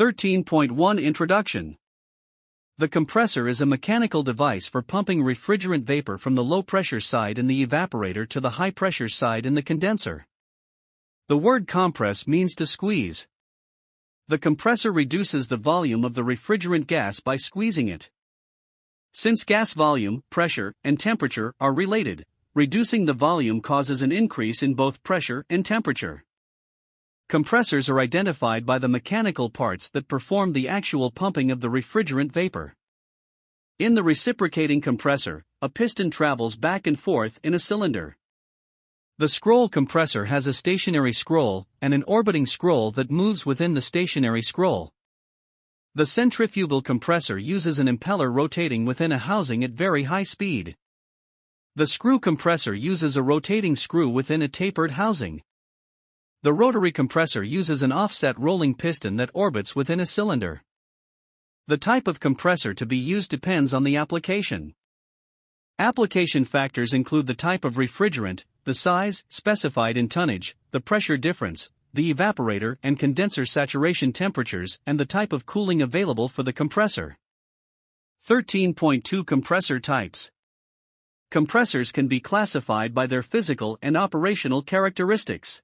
13.1 Introduction The compressor is a mechanical device for pumping refrigerant vapor from the low pressure side in the evaporator to the high pressure side in the condenser. The word compress means to squeeze. The compressor reduces the volume of the refrigerant gas by squeezing it. Since gas volume, pressure, and temperature are related, reducing the volume causes an increase in both pressure and temperature. Compressors are identified by the mechanical parts that perform the actual pumping of the refrigerant vapor. In the reciprocating compressor, a piston travels back and forth in a cylinder. The scroll compressor has a stationary scroll and an orbiting scroll that moves within the stationary scroll. The centrifugal compressor uses an impeller rotating within a housing at very high speed. The screw compressor uses a rotating screw within a tapered housing. The rotary compressor uses an offset rolling piston that orbits within a cylinder. The type of compressor to be used depends on the application. Application factors include the type of refrigerant, the size, specified in tonnage, the pressure difference, the evaporator and condenser saturation temperatures, and the type of cooling available for the compressor. 13.2 Compressor Types Compressors can be classified by their physical and operational characteristics.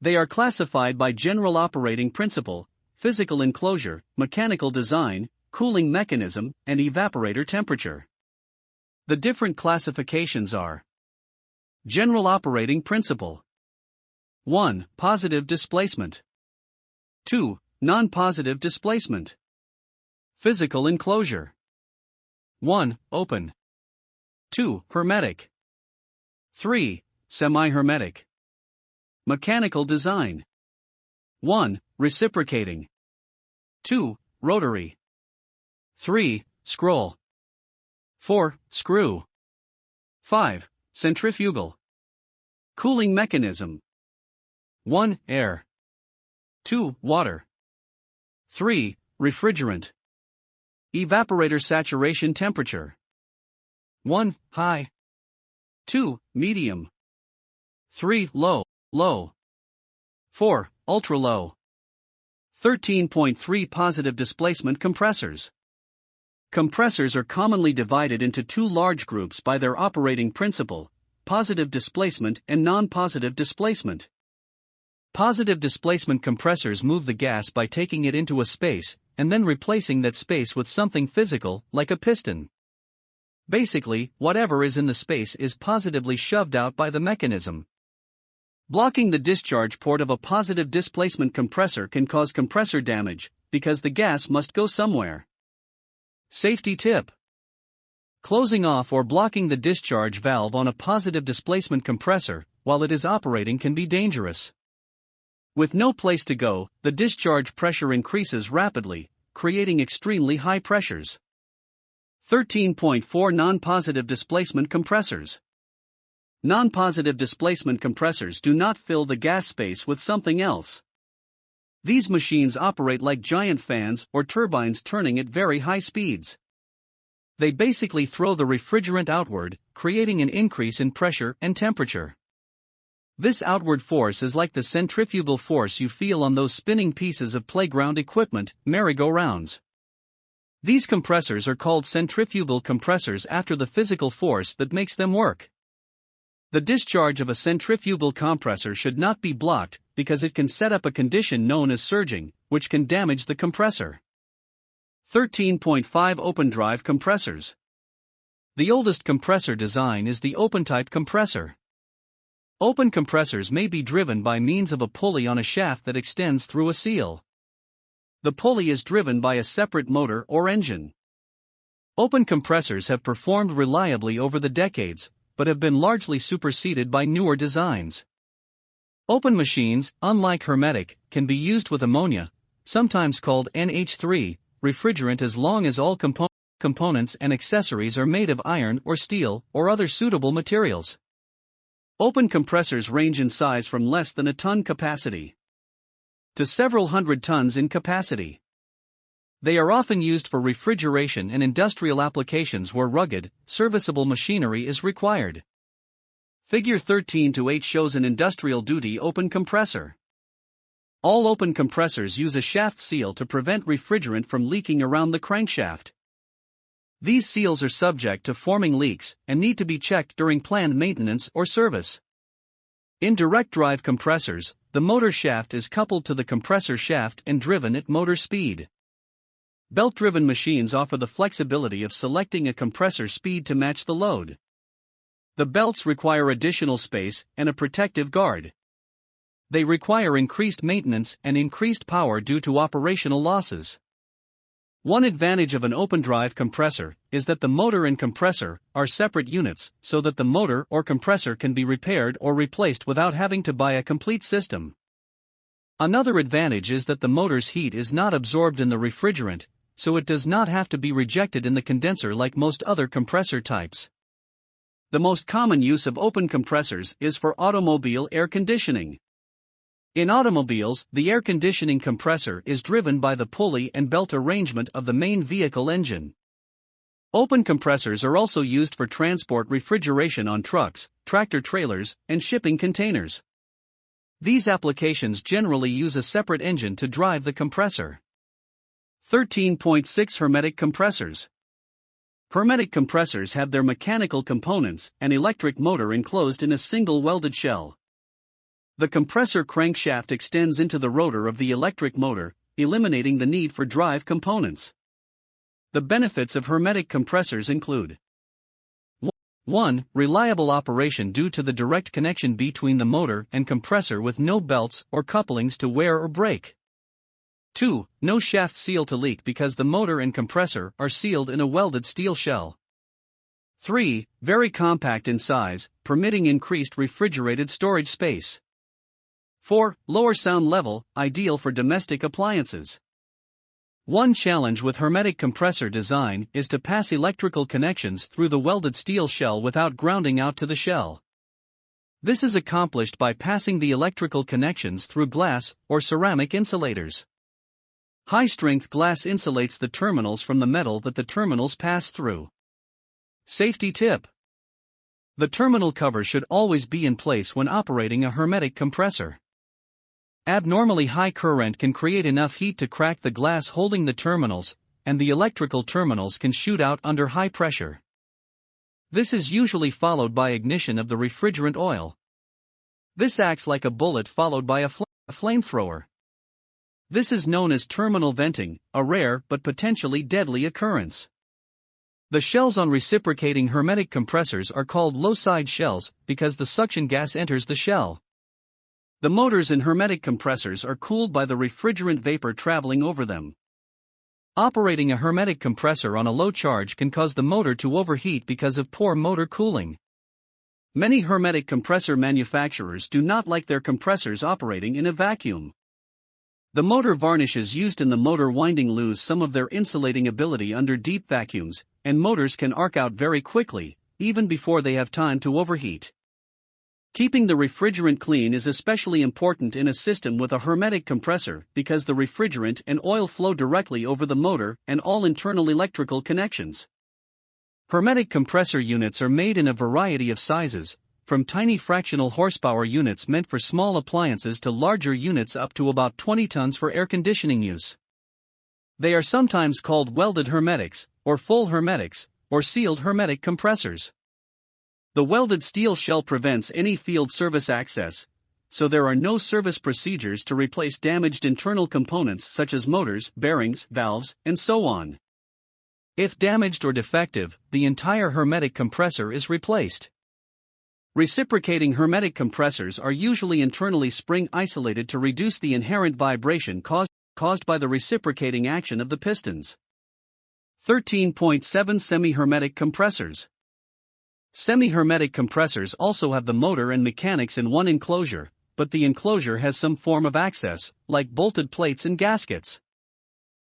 They are classified by general operating principle, physical enclosure, mechanical design, cooling mechanism, and evaporator temperature. The different classifications are General operating principle 1. Positive displacement 2. Non positive displacement Physical enclosure 1. Open 2. Hermetic 3. Semi hermetic Mechanical design. 1. Reciprocating. 2. Rotary. 3. Scroll. 4. Screw. 5. Centrifugal. Cooling mechanism. 1. Air. 2. Water. 3. Refrigerant. Evaporator saturation temperature. 1. High. 2. Medium. 3. Low low. 4. Ultra low. 13.3 Positive displacement compressors. Compressors are commonly divided into two large groups by their operating principle positive displacement and non positive displacement. Positive displacement compressors move the gas by taking it into a space and then replacing that space with something physical, like a piston. Basically, whatever is in the space is positively shoved out by the mechanism. Blocking the discharge port of a positive displacement compressor can cause compressor damage, because the gas must go somewhere. Safety tip Closing off or blocking the discharge valve on a positive displacement compressor while it is operating can be dangerous. With no place to go, the discharge pressure increases rapidly, creating extremely high pressures. 13.4 Non positive displacement compressors. Non-positive displacement compressors do not fill the gas space with something else. These machines operate like giant fans or turbines turning at very high speeds. They basically throw the refrigerant outward, creating an increase in pressure and temperature. This outward force is like the centrifugal force you feel on those spinning pieces of playground equipment, merry-go-rounds. These compressors are called centrifugal compressors after the physical force that makes them work. The discharge of a centrifugal compressor should not be blocked because it can set up a condition known as surging, which can damage the compressor. 13.5 Open Drive Compressors The oldest compressor design is the open type compressor. Open compressors may be driven by means of a pulley on a shaft that extends through a seal. The pulley is driven by a separate motor or engine. Open compressors have performed reliably over the decades, but have been largely superseded by newer designs. Open machines, unlike hermetic, can be used with ammonia, sometimes called NH3, refrigerant as long as all compo- components and accessories are made of iron or steel or other suitable materials. Open compressors range in size from less than a ton capacity to several hundred tons in capacity. They are often used for refrigeration and industrial applications where rugged, serviceable machinery is required. Figure 13 to 8 shows an industrial duty open compressor. All open compressors use a shaft seal to prevent refrigerant from leaking around the crankshaft. These seals are subject to forming leaks and need to be checked during planned maintenance or service. In direct drive compressors, the motor shaft is coupled to the compressor shaft and driven at motor speed. Belt driven machines offer the flexibility of selecting a compressor speed to match the load. The belts require additional space and a protective guard. They require increased maintenance and increased power due to operational losses. One advantage of an open drive compressor is that the motor and compressor are separate units so that the motor or compressor can be repaired or replaced without having to buy a complete system. Another advantage is that the motor's heat is not absorbed in the refrigerant, so it does not have to be rejected in the condenser like most other compressor types. The most common use of open compressors is for automobile air conditioning. In automobiles, the air conditioning compressor is driven by the pulley and belt arrangement of the main vehicle engine. Open compressors are also used for transport refrigeration on trucks, tractor trailers, and shipping containers. These applications generally use a separate engine to drive the compressor. 13.6 Hermetic compressors. Hermetic compressors have their mechanical components and electric motor enclosed in a single welded shell. The compressor crankshaft extends into the rotor of the electric motor, eliminating the need for drive components. The benefits of hermetic compressors include 1. Reliable operation due to the direct connection between the motor and compressor with no belts or couplings to wear or break. 2. No shaft seal to leak because the motor and compressor are sealed in a welded steel shell. 3. Very compact in size, permitting increased refrigerated storage space. 4. Lower sound level, ideal for domestic appliances. One challenge with hermetic compressor design is to pass electrical connections through the welded steel shell without grounding out to the shell. This is accomplished by passing the electrical connections through glass or ceramic insulators. High strength glass insulates the terminals from the metal that the terminals pass through. Safety tip The terminal cover should always be in place when operating a hermetic compressor. Abnormally high current can create enough heat to crack the glass holding the terminals, and the electrical terminals can shoot out under high pressure. This is usually followed by ignition of the refrigerant oil. This acts like a bullet followed by a, fl- a flamethrower. This is known as terminal venting, a rare but potentially deadly occurrence. The shells on reciprocating hermetic compressors are called low side shells because the suction gas enters the shell. The motors in hermetic compressors are cooled by the refrigerant vapor traveling over them. Operating a hermetic compressor on a low charge can cause the motor to overheat because of poor motor cooling. Many hermetic compressor manufacturers do not like their compressors operating in a vacuum. The motor varnishes used in the motor winding lose some of their insulating ability under deep vacuums, and motors can arc out very quickly, even before they have time to overheat. Keeping the refrigerant clean is especially important in a system with a hermetic compressor because the refrigerant and oil flow directly over the motor and all internal electrical connections. Hermetic compressor units are made in a variety of sizes, from tiny fractional horsepower units meant for small appliances to larger units up to about 20 tons for air conditioning use. They are sometimes called welded hermetics, or full hermetics, or sealed hermetic compressors. The welded steel shell prevents any field service access, so there are no service procedures to replace damaged internal components such as motors, bearings, valves, and so on. If damaged or defective, the entire hermetic compressor is replaced. Reciprocating hermetic compressors are usually internally spring isolated to reduce the inherent vibration caused, caused by the reciprocating action of the pistons. 13.7 Semi hermetic compressors. Semi-hermetic compressors also have the motor and mechanics in one enclosure, but the enclosure has some form of access, like bolted plates and gaskets.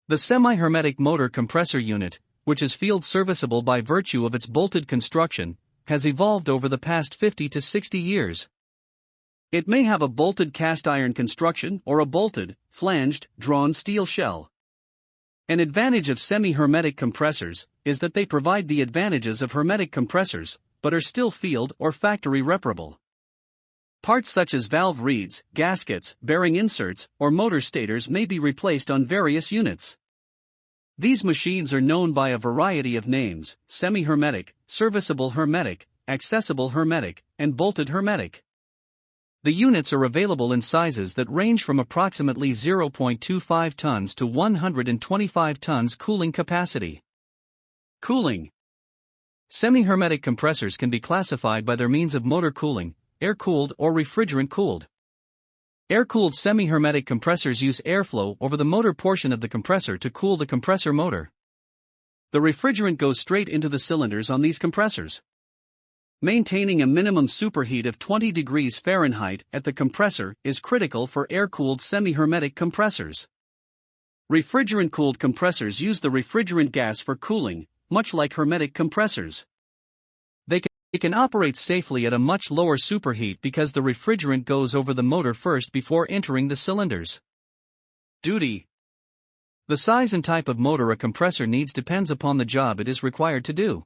The semi-hermetic motor compressor unit, which is field serviceable by virtue of its bolted construction, has evolved over the past 50 to 60 years. It may have a bolted cast iron construction or a bolted, flanged, drawn steel shell. An advantage of semi-hermetic compressors is that they provide the advantages of hermetic compressors, but are still field or factory reparable. Parts such as valve reeds, gaskets, bearing inserts, or motor stators may be replaced on various units. These machines are known by a variety of names semi hermetic, serviceable hermetic, accessible hermetic, and bolted hermetic. The units are available in sizes that range from approximately 0.25 tons to 125 tons cooling capacity. Cooling Semi hermetic compressors can be classified by their means of motor cooling, air cooled or refrigerant cooled. Air cooled semi hermetic compressors use airflow over the motor portion of the compressor to cool the compressor motor. The refrigerant goes straight into the cylinders on these compressors. Maintaining a minimum superheat of 20 degrees Fahrenheit at the compressor is critical for air cooled semi hermetic compressors. Refrigerant cooled compressors use the refrigerant gas for cooling, much like hermetic compressors. Can, can operate safely at a much lower superheat because the refrigerant goes over the motor first before entering the cylinders. Duty The size and type of motor a compressor needs depends upon the job it is required to do.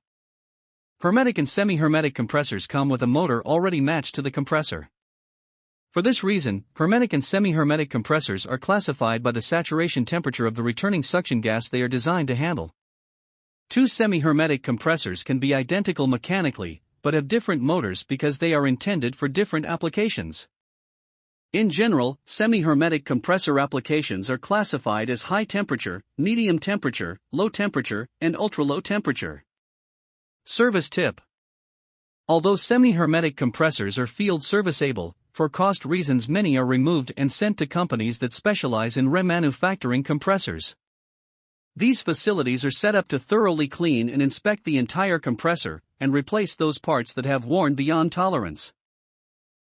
Hermetic and semi-hermetic compressors come with a motor already matched to the compressor. For this reason, hermetic and semi-hermetic compressors are classified by the saturation temperature of the returning suction gas they are designed to handle. Two semi-hermetic compressors can be identical mechanically, but have different motors because they are intended for different applications. In general, semi-hermetic compressor applications are classified as high temperature, medium temperature, low temperature, and ultra-low temperature. Service tip Although semi hermetic compressors are field serviceable, for cost reasons many are removed and sent to companies that specialize in remanufacturing compressors. These facilities are set up to thoroughly clean and inspect the entire compressor and replace those parts that have worn beyond tolerance.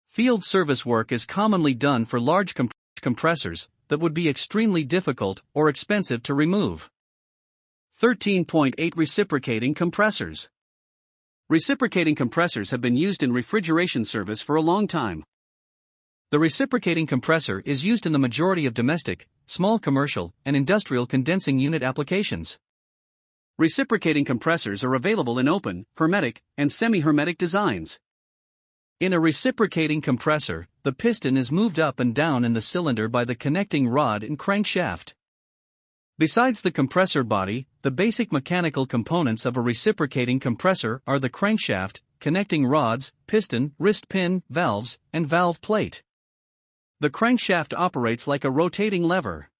Field service work is commonly done for large comp- compressors that would be extremely difficult or expensive to remove. 13.8 Reciprocating compressors. Reciprocating compressors have been used in refrigeration service for a long time. The reciprocating compressor is used in the majority of domestic, small commercial, and industrial condensing unit applications. Reciprocating compressors are available in open, hermetic, and semi hermetic designs. In a reciprocating compressor, the piston is moved up and down in the cylinder by the connecting rod and crankshaft. Besides the compressor body, the basic mechanical components of a reciprocating compressor are the crankshaft, connecting rods, piston, wrist pin, valves, and valve plate. The crankshaft operates like a rotating lever.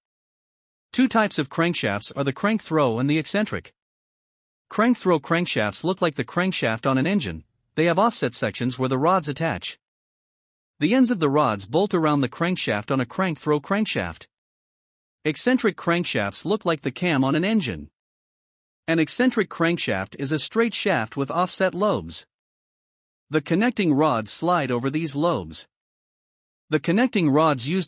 Two types of crankshafts are the crank throw and the eccentric. Crank throw crankshafts look like the crankshaft on an engine, they have offset sections where the rods attach. The ends of the rods bolt around the crankshaft on a crank throw crankshaft. Eccentric crankshafts look like the cam on an engine. An eccentric crankshaft is a straight shaft with offset lobes. The connecting rods slide over these lobes. The connecting rods used with